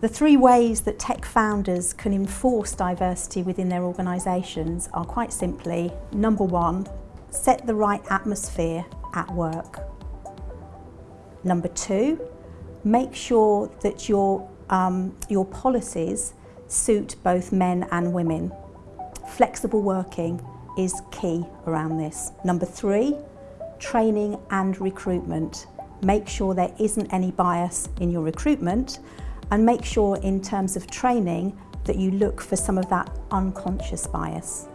The three ways that tech founders can enforce diversity within their organisations are quite simply, number one, set the right atmosphere at work. Number two, make sure that your, um, your policies suit both men and women. Flexible working is key around this. Number three, training and recruitment. Make sure there isn't any bias in your recruitment and make sure in terms of training that you look for some of that unconscious bias.